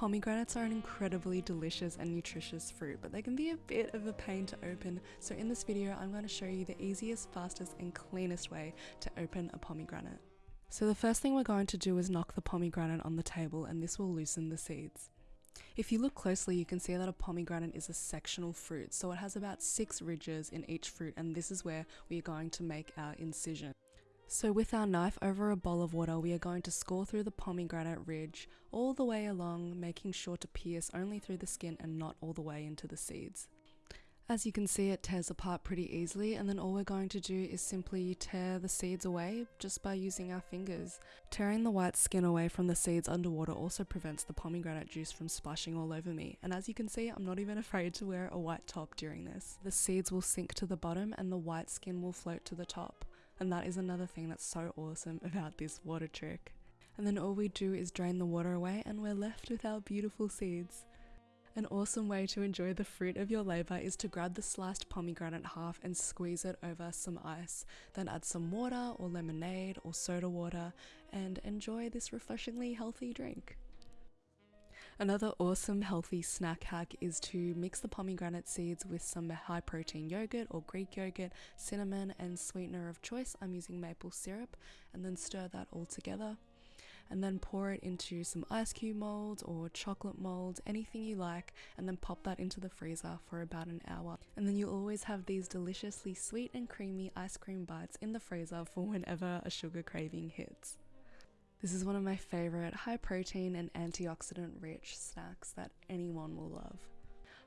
Pomegranates are an incredibly delicious and nutritious fruit, but they can be a bit of a pain to open. So in this video, I'm going to show you the easiest, fastest and cleanest way to open a pomegranate. So the first thing we're going to do is knock the pomegranate on the table and this will loosen the seeds. If you look closely, you can see that a pomegranate is a sectional fruit, so it has about six ridges in each fruit and this is where we are going to make our incision. So with our knife over a bowl of water, we are going to score through the pomegranate ridge all the way along, making sure to pierce only through the skin and not all the way into the seeds. As you can see it tears apart pretty easily and then all we're going to do is simply tear the seeds away just by using our fingers. Tearing the white skin away from the seeds underwater also prevents the pomegranate juice from splashing all over me and as you can see I'm not even afraid to wear a white top during this. The seeds will sink to the bottom and the white skin will float to the top and that is another thing that's so awesome about this water trick. And then all we do is drain the water away and we're left with our beautiful seeds. An awesome way to enjoy the fruit of your labour is to grab the sliced pomegranate half and squeeze it over some ice, then add some water or lemonade or soda water and enjoy this refreshingly healthy drink. Another awesome healthy snack hack is to mix the pomegranate seeds with some high protein yogurt or Greek yogurt, cinnamon and sweetener of choice, I'm using maple syrup, and then stir that all together and then pour it into some ice cube mold or chocolate mold, anything you like, and then pop that into the freezer for about an hour. And then you'll always have these deliciously sweet and creamy ice cream bites in the freezer for whenever a sugar craving hits. This is one of my favorite high protein and antioxidant rich snacks that anyone will love.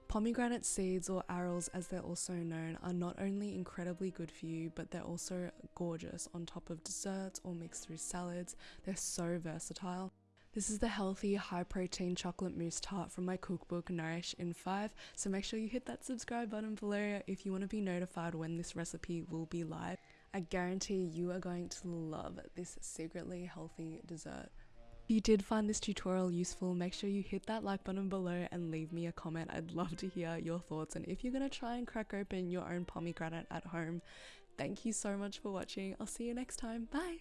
Pomegranate seeds, or arils as they're also known, are not only incredibly good for you, but they're also gorgeous on top of desserts or mixed through salads. They're so versatile. This is the healthy, high protein chocolate mousse tart from my cookbook Nourish in 5, so make sure you hit that subscribe button below if you want to be notified when this recipe will be live. I guarantee you are going to love this secretly healthy dessert. If you did find this tutorial useful, make sure you hit that like button below and leave me a comment. I'd love to hear your thoughts and if you're going to try and crack open your own pomegranate at home. Thank you so much for watching. I'll see you next time. Bye!